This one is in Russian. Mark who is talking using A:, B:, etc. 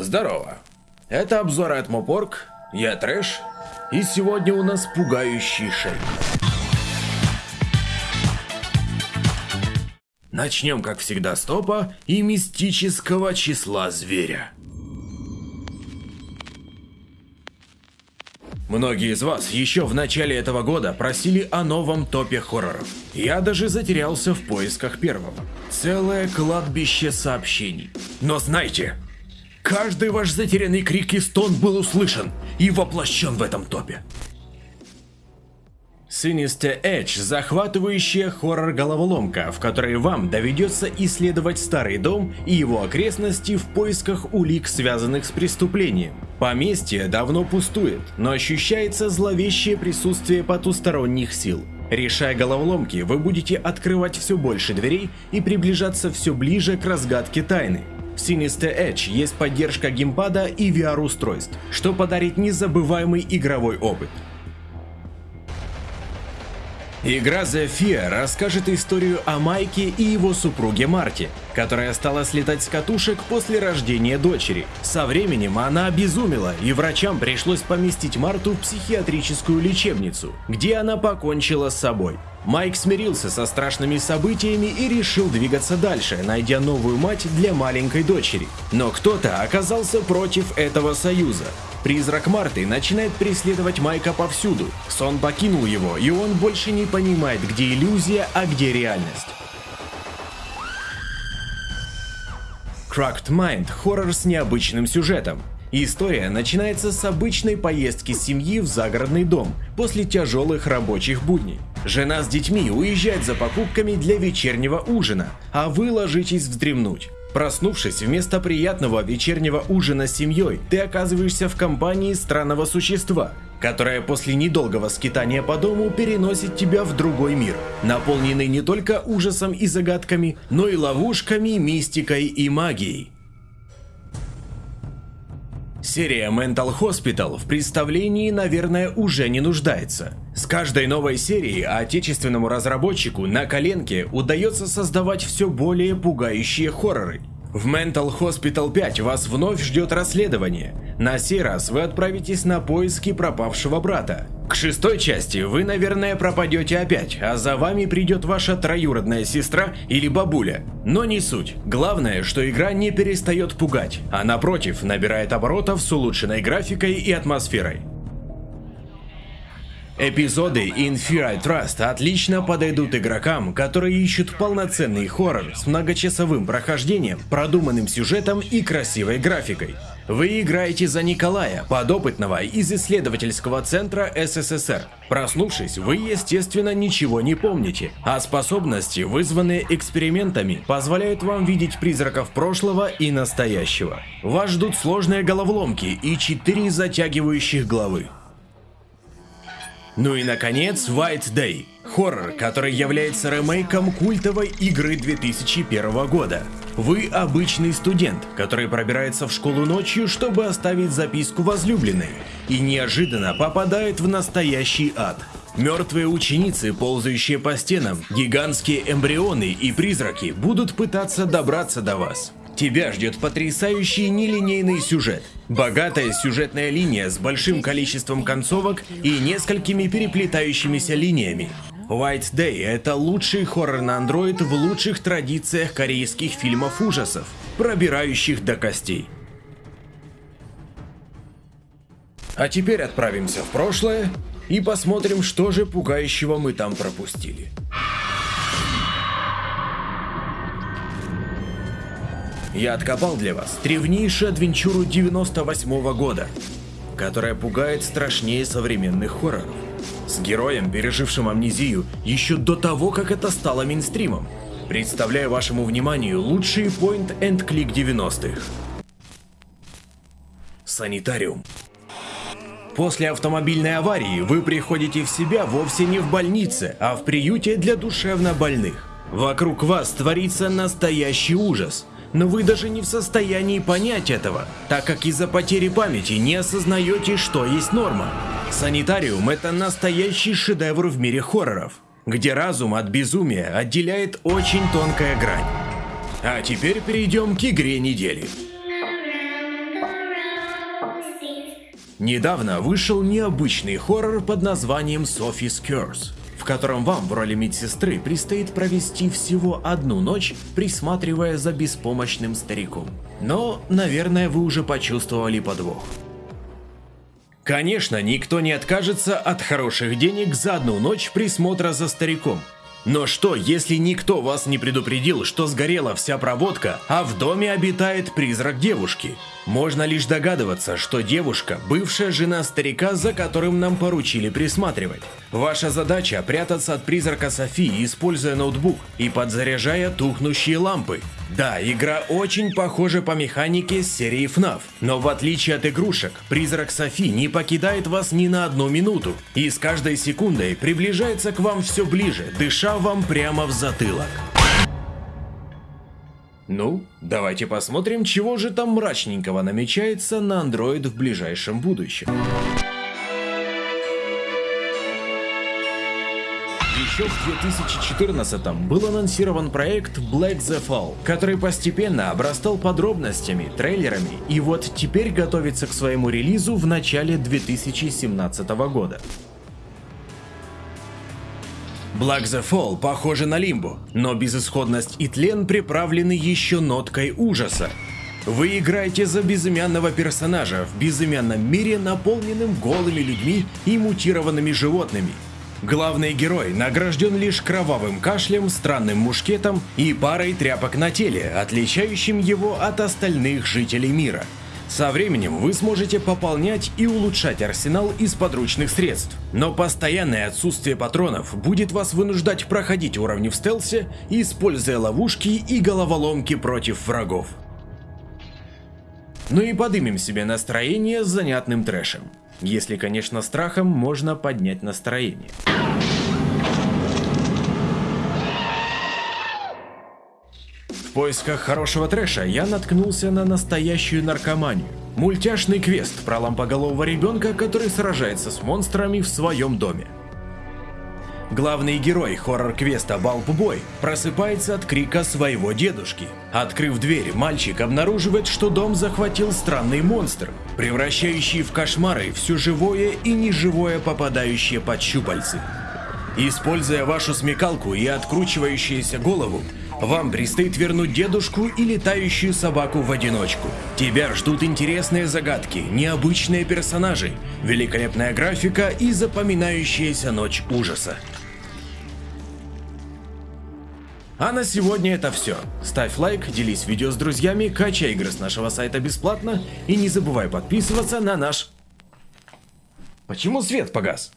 A: Здорово. Это обзор от Мопорг, я Трэш, и сегодня у нас пугающий шейк. Начнем, как всегда, с топа и мистического числа зверя. Многие из вас еще в начале этого года просили о новом топе хорроров. Я даже затерялся в поисках первого. Целое кладбище сообщений. Но знайте, каждый ваш затерянный крик и стон был услышан и воплощен в этом топе. Sinister Edge – захватывающая хоррор-головоломка, в которой вам доведется исследовать старый дом и его окрестности в поисках улик, связанных с преступлением. Поместье давно пустует, но ощущается зловещее присутствие потусторонних сил. Решая головоломки, вы будете открывать все больше дверей и приближаться все ближе к разгадке тайны. Sinister Edge есть поддержка геймпада и VR-устройств, что подарит незабываемый игровой опыт. Игра The Fear расскажет историю о Майке и его супруге Марте, которая стала слетать с катушек после рождения дочери. Со временем она обезумела, и врачам пришлось поместить Марту в психиатрическую лечебницу, где она покончила с собой. Майк смирился со страшными событиями и решил двигаться дальше, найдя новую мать для маленькой дочери. Но кто-то оказался против этого союза. Призрак Марты начинает преследовать Майка повсюду. Сон покинул его, и он больше не понимает, где иллюзия, а где реальность. Cracked Mind – хоррор с необычным сюжетом. История начинается с обычной поездки семьи в загородный дом после тяжелых рабочих будней. Жена с детьми уезжает за покупками для вечернего ужина, а вы ложитесь вздремнуть. Проснувшись вместо приятного вечернего ужина с семьей, ты оказываешься в компании странного существа, которое после недолгого скитания по дому переносит тебя в другой мир, наполненный не только ужасом и загадками, но и ловушками, мистикой и магией. Серия Mental Hospital в представлении, наверное, уже не нуждается. С каждой новой серией отечественному разработчику на коленке удается создавать все более пугающие хорроры. В Mental Hospital 5 вас вновь ждет расследование. На сей раз вы отправитесь на поиски пропавшего брата. К шестой части вы, наверное, пропадете опять, а за вами придет ваша троюродная сестра или бабуля. Но не суть. Главное, что игра не перестает пугать, а напротив, набирает оборотов с улучшенной графикой и атмосферой. Эпизоды In Fear I Trust отлично подойдут игрокам, которые ищут полноценный хоррор с многочасовым прохождением, продуманным сюжетом и красивой графикой. Вы играете за Николая, подопытного из исследовательского центра СССР. Проснувшись, вы естественно ничего не помните, а способности, вызванные экспериментами, позволяют вам видеть призраков прошлого и настоящего. Вас ждут сложные головоломки и четыре затягивающих главы. Ну и наконец, White Day. Хоррор, который является ремейком культовой игры 2001 года. Вы обычный студент, который пробирается в школу ночью, чтобы оставить записку возлюбленной, и неожиданно попадает в настоящий ад. Мертвые ученицы, ползающие по стенам, гигантские эмбрионы и призраки будут пытаться добраться до вас. Тебя ждет потрясающий нелинейный сюжет. Богатая сюжетная линия с большим количеством концовок и несколькими переплетающимися линиями. White Day – это лучший хоррор на Android в лучших традициях корейских фильмов ужасов, пробирающих до костей. А теперь отправимся в прошлое и посмотрим, что же пугающего мы там пропустили. Я откопал для вас древнейшую адвенчуру 98 -го года, которая пугает страшнее современных хорроров. С героем, пережившим амнезию еще до того, как это стало мейнстримом. Представляю вашему вниманию лучшие point-and-click 90-х. Санитариум. После автомобильной аварии вы приходите в себя вовсе не в больнице, а в приюте для душевнобольных. Вокруг вас творится настоящий ужас – но вы даже не в состоянии понять этого, так как из-за потери памяти не осознаете, что есть норма. Санитариум – это настоящий шедевр в мире хорроров, где разум от безумия отделяет очень тонкая грань. А теперь перейдем к игре недели. Недавно вышел необычный хоррор под названием Sophie's Curse, в котором вам в роли медсестры предстоит провести всего одну ночь, присматривая за беспомощным стариком. Но, наверное, вы уже почувствовали подвох. Конечно, никто не откажется от хороших денег за одну ночь присмотра за стариком. Но что, если никто вас не предупредил, что сгорела вся проводка, а в доме обитает призрак девушки? Можно лишь догадываться, что девушка – бывшая жена старика, за которым нам поручили присматривать. Ваша задача – прятаться от призрака Софии, используя ноутбук и подзаряжая тухнущие лампы. Да, игра очень похожа по механике с серии FNAF, но в отличие от игрушек, призрак Софи не покидает вас ни на одну минуту и с каждой секундой приближается к вам все ближе, дыша вам прямо в затылок. Ну, давайте посмотрим, чего же там мрачненького намечается на Android в ближайшем будущем. Еще в 2014 был анонсирован проект Black the Fall, который постепенно обрастал подробностями, трейлерами и вот теперь готовится к своему релизу в начале 2017 года. Black the Fall похоже на Лимбу, но безысходность и тлен приправлены еще ноткой ужаса. Вы играете за безымянного персонажа в безымянном мире, наполненным голыми людьми и мутированными животными. Главный герой награжден лишь кровавым кашлем, странным мушкетом и парой тряпок на теле, отличающим его от остальных жителей мира. Со временем вы сможете пополнять и улучшать арсенал из подручных средств, но постоянное отсутствие патронов будет вас вынуждать проходить уровни в стелсе, используя ловушки и головоломки против врагов. Ну и подымем себе настроение с занятным трэшем. Если, конечно, страхом можно поднять настроение. В поисках хорошего трэша я наткнулся на настоящую наркоманию. Мультяшный квест про лампоголового ребенка, который сражается с монстрами в своем доме. Главный герой хоррор-квеста Балп-бой просыпается от крика своего дедушки. Открыв дверь, мальчик обнаруживает, что дом захватил странный монстр, превращающий в кошмары все живое и неживое, попадающее под щупальцы. Используя вашу смекалку и откручивающуюся голову, вам предстоит вернуть дедушку и летающую собаку в одиночку. Тебя ждут интересные загадки, необычные персонажи, великолепная графика и запоминающаяся ночь ужаса. А на сегодня это все. Ставь лайк, делись видео с друзьями, качай игры с нашего сайта бесплатно и не забывай подписываться на наш... Почему свет погас?